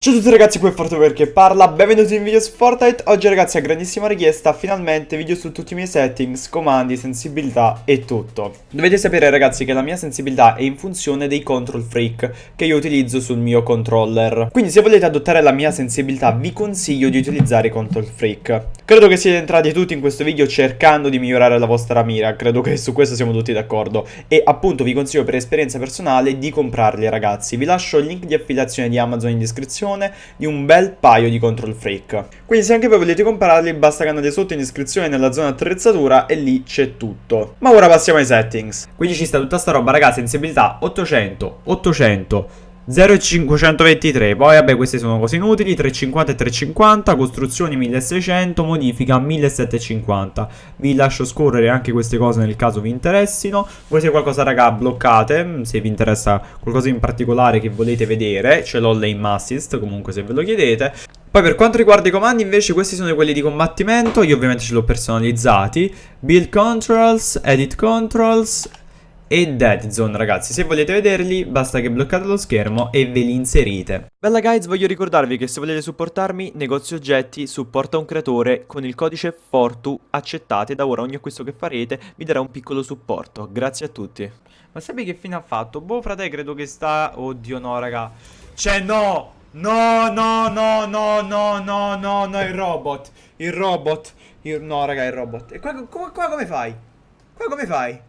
Ciao a tutti ragazzi, qui è Fortover che parla, benvenuti in video su Fortnite. Oggi ragazzi a grandissima richiesta, finalmente video su tutti i miei settings, comandi, sensibilità e tutto. Dovete sapere ragazzi che la mia sensibilità è in funzione dei control freak che io utilizzo sul mio controller. Quindi se volete adottare la mia sensibilità vi consiglio di utilizzare i control freak. Credo che siete entrati tutti in questo video cercando di migliorare la vostra mira, credo che su questo siamo tutti d'accordo. E appunto vi consiglio per esperienza personale di comprarli ragazzi. Vi lascio il link di affiliazione di Amazon in descrizione di un bel paio di control freak. Quindi se anche voi volete comprarli basta che andate sotto in descrizione nella zona attrezzatura e lì c'è tutto. Ma ora passiamo ai settings. Quindi ci sta tutta sta roba ragazzi, sensibilità 800, 800, 0,523, poi vabbè queste sono cose inutili, 350 e 350, costruzioni 1600, modifica 1750. Vi lascio scorrere anche queste cose nel caso vi interessino. Voi se qualcosa raga bloccate, se vi interessa qualcosa in particolare che volete vedere, ce l'ho lane assist comunque se ve lo chiedete. Poi per quanto riguarda i comandi invece questi sono quelli di combattimento, io ovviamente ce li ho personalizzati. Build controls, edit controls, e Dead Zone ragazzi. Se volete vederli basta che bloccate lo schermo e ve li inserite. Bella guys voglio ricordarvi che se volete supportarmi negozio oggetti supporta un creatore con il codice FORTU accettate da ora. Ogni acquisto che farete vi darà un piccolo supporto. Grazie a tutti. Ma sappi che fine ha fatto? Boh frate credo che sta oddio no raga. Cioè no! No no no no no no no no il robot. Il robot. Il... No raga il robot. E qua, qua, qua come fai? Qua come fai?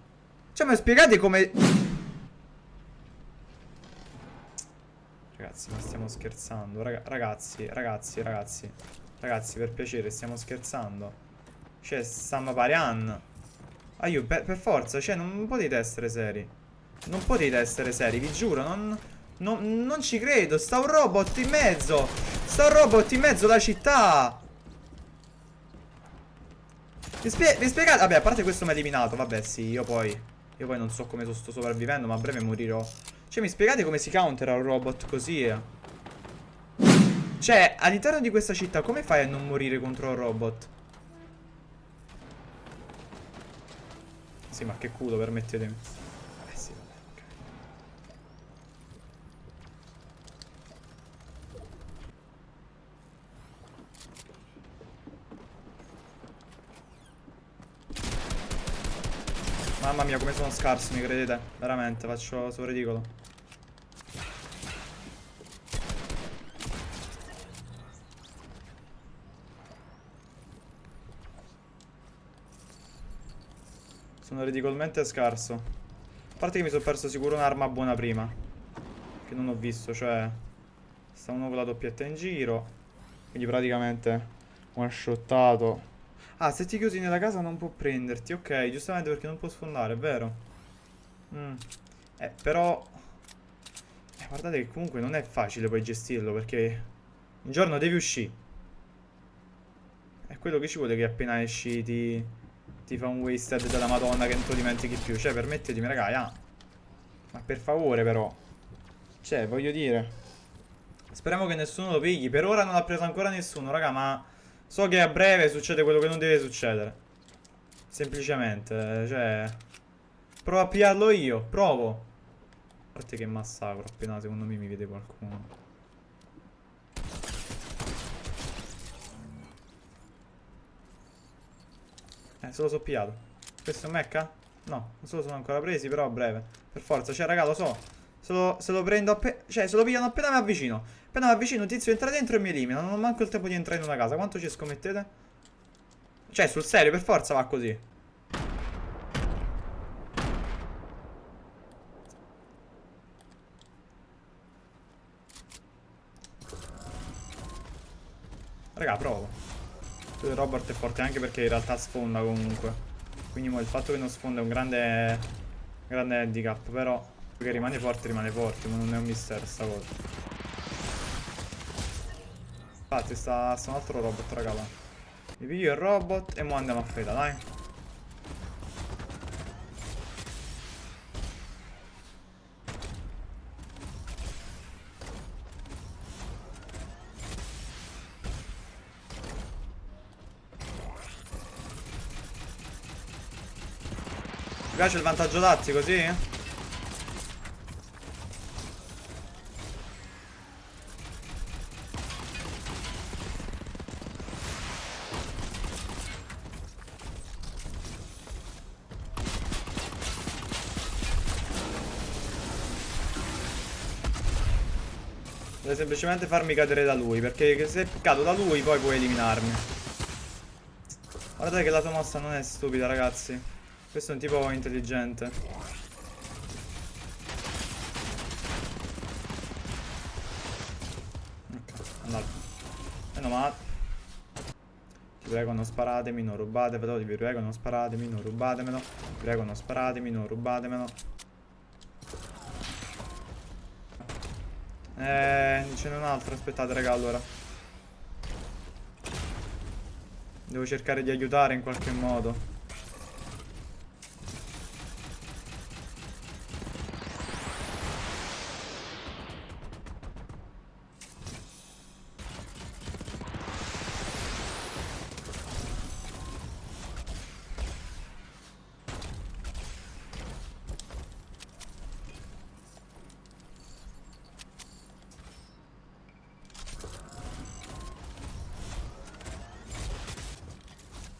Cioè, mi spiegate come... Ragazzi, ma stiamo scherzando. Raga ragazzi, ragazzi, ragazzi. Ragazzi, per piacere, stiamo scherzando. Cioè, stiamo pariando. Ah, io, per, per, forza, cioè, non potete essere seri. Non potete essere seri, vi giuro, non... Non, non ci credo, sta un robot in mezzo Sta un robot in mezzo alla città Vi, spie vi spiegate? Vabbè, a parte questo mi ha eliminato Vabbè, sì, io poi io poi non so come sto sopravvivendo, ma a breve morirò. Cioè, mi spiegate come si countera un robot così? Cioè, all'interno di questa città, come fai a non morire contro un robot? Sì, ma che culo, permettetemi. Mamma mia come sono scarso mi credete? Veramente faccio sono ridicolo. Sono ridicolmente scarso. A parte che mi sono perso sicuro un'arma buona prima. Che non ho visto cioè Sta uno con la doppietta in giro. Quindi praticamente One shottato Ah, se ti chiusi nella casa non può prenderti. Ok, giustamente perché non può sfondare, è vero. Mm. Eh, però... Eh, guardate che comunque non è facile poi gestirlo perché... Un giorno devi uscire. È quello che ci vuole che appena esci ti... Ti fa un wasted della madonna che non ti dimentichi più. Cioè, permettetemi, ragazzi, ah. Ma per favore, però. Cioè, voglio dire... Speriamo che nessuno lo pigli. Per ora non l'ha preso ancora nessuno, raga, ma... So che a breve succede quello che non deve succedere. Semplicemente, cioè... Provo a pigliarlo io, provo. A parte che massacro, appena secondo me mi vede qualcuno. Eh, se lo so pigliato. Questo è un mecca? No, non se lo sono ancora presi, però a breve. Per forza, cioè raga, lo so. Se lo, se lo prendo appena... Cioè, se lo pigliano appena mi avvicino. Appena mi avvicino, tizio entra dentro e mi elimina. Non ho manco il tempo di entrare in una casa. Quanto ci scommettete? Cioè, sul serio, per forza va così. Raga, provo. Robert è forte anche perché in realtà sfonda comunque. Quindi il fatto che non sfonda è un grande, grande handicap. Però che rimane forte, rimane forte. Ma non è un mistero sta cosa. Infatti sta, sta un altro robot raga là. Mi piglio il robot e mo andiamo a feta dai Mi piace il vantaggio tattico, sì? Deve semplicemente farmi cadere da lui, perché se cado da lui poi puoi eliminarmi. Guardate che la sua mossa non è stupida, ragazzi. Questo è un tipo intelligente. Ok, andato. Meno male. Vi prego non sparatemi, non rubatemelo, vi prego non sparatemi, non rubatemelo. Vi prego non sparatemi, non rubatemelo. Eh, ce n'è un altro, aspettate raga allora. Devo cercare di aiutare in qualche modo.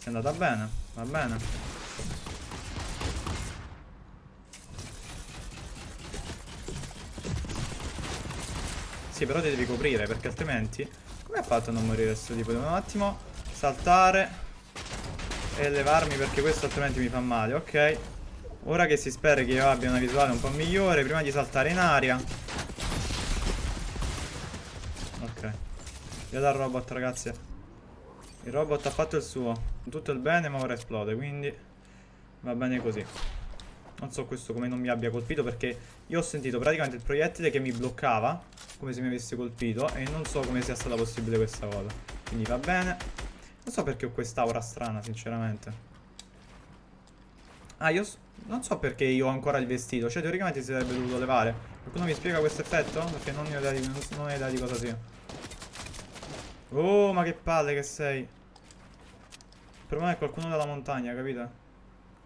È andata bene, va bene. Sì, però ti devi coprire, perché altrimenti... Come ha fatto a non morire questo tipo? Devo un attimo saltare e levarmi perché questo altrimenti mi fa male, ok? Ora che si spera che io abbia una visuale un po' migliore, prima di saltare in aria... Ok. Via dal robot, ragazzi. Il robot ha fatto il suo. Tutto il bene ma ora esplode Quindi va bene così. Non so questo come non mi abbia colpito Perché io ho sentito praticamente il proiettile che mi bloccava Come se mi avesse colpito E non so come sia stata possibile questa cosa. Quindi va bene. Non so perché ho quest'aura strana sinceramente. Ah io non so perché io ho ancora il vestito. Cioè teoricamente si sarebbe dovuto levare. Qualcuno mi spiega questo effetto? Perché non ne ho idea di, non ho idea di cosa sia Oh, ma che palle che sei. Per me è qualcuno dalla montagna, capito?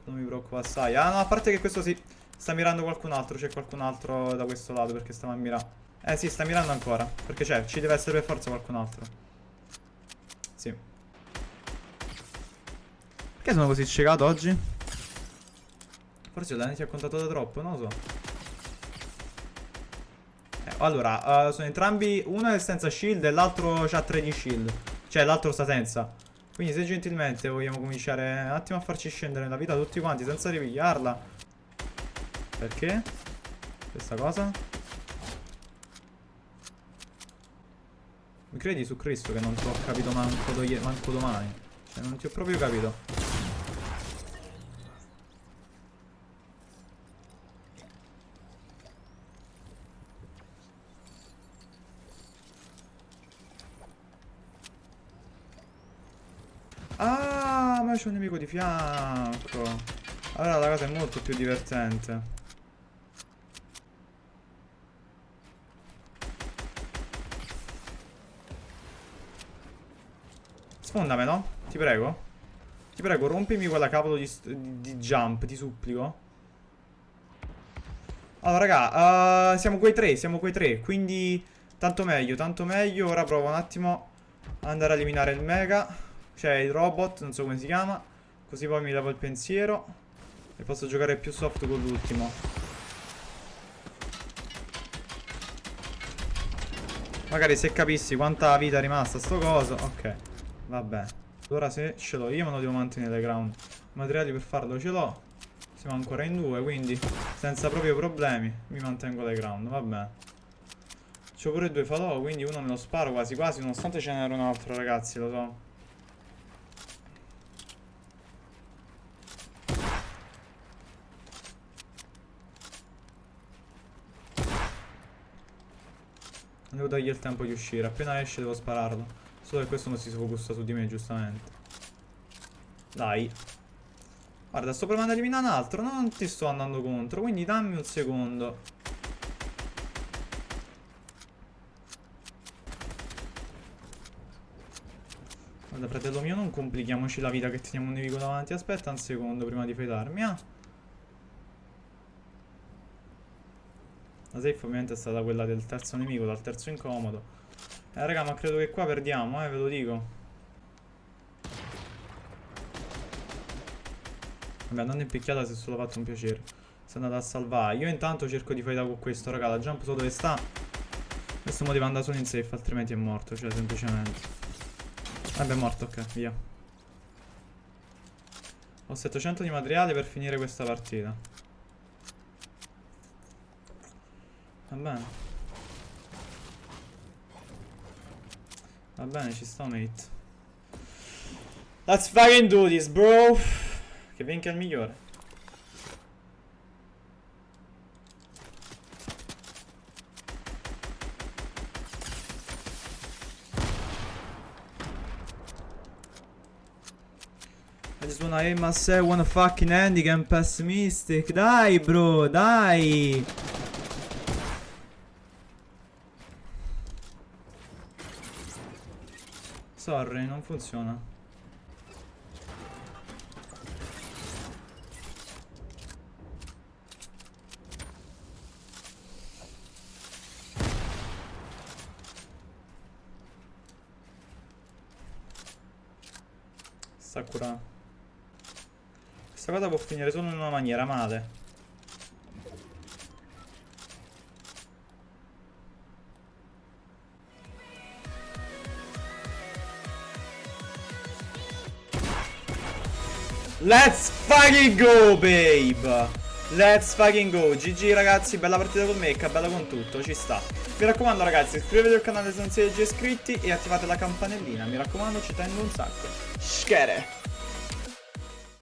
Non mi preoccupa assai. Ah, no, a parte che questo si sta mirando qualcun altro. C'è qualcun altro da questo lato perché stava a mirare. Eh, sì, sta mirando ancora. Perché c'è, ci deve essere per forza qualcun altro. Sì. Perché sono così ciecato oggi? Forse l'hanno ti ha contato da troppo, non lo so. Allora, uh, sono entrambi... Uno è senza shield e l'altro ha 3 di shield. Cioè, l'altro sta senza. Quindi se gentilmente vogliamo cominciare un attimo a farci scendere nella vita tutti quanti senza ripigliarla. Perché? Questa cosa? Mi credi su Cristo che non ti ho capito manco, manco domani? Cioè, non ti ho proprio capito. C'è un nemico di fianco. Allora la cosa è molto più divertente. Sfondamelo, ti prego. Ti prego, rompimi quella cavolo di, di jump, ti supplico. Allora, raga, uh, siamo quei tre, siamo quei tre, quindi tanto meglio, tanto meglio. Ora provo un attimo andare a eliminare il mega. C'è il robot, non so come si chiama. Così poi mi levo il pensiero. E posso giocare più soft con l'ultimo. Magari se capissi quanta vita è rimasta sto coso. Ok, vabbè. Allora se ce l'ho io me lo devo mantenere ground. Materiali per farlo ce l'ho. Siamo ancora in due, quindi senza proprio problemi mi mantengo le ground, vabbè. C'ho pure due falò, quindi uno me lo sparo quasi quasi, nonostante ce n'era un altro, ragazzi, lo so. Devo dargli il tempo di uscire. Appena esce devo spararlo. Solo che questo non si focussa su di me, giustamente. Dai. Guarda, sto provando a eliminare un altro. Non ti sto andando contro. Quindi dammi un secondo. Guarda, fratello mio, non complichiamoci la vita che teniamo un nemico davanti. Aspetta un secondo prima di fidarmi, ah. La safe ovviamente è stata quella del terzo nemico, dal terzo incomodo. Eh raga, ma credo che qua perdiamo, eh, ve lo dico. Vabbè, andando in picchiata si è solo fatto un piacere. Si è andato a salvare. Io intanto cerco di fare con questo, raga. La jump so dove sta. Questo motivo anda solo in safe, altrimenti è morto, cioè semplicemente. Vabbè, è morto, ok, via. Ho 700 di materiale per finire questa partita. Va bene. Va bene, ci sto, mate. Let's fucking do this, bro. Che vinca il migliore. I just wanna aim myself, wanna fucking and pessimistic. Dai, bro, dai. Sorry, non funziona. Sakura. Questa cosa può finire solo in una maniera male. Let's fucking go, babe! Let's fucking go. GG ragazzi, bella partita con Mecca, bella con tutto, ci sta. Mi raccomando ragazzi, iscrivetevi al canale se non siete già iscritti e attivate la campanellina. Mi raccomando, ci tengo un sacco. Schere!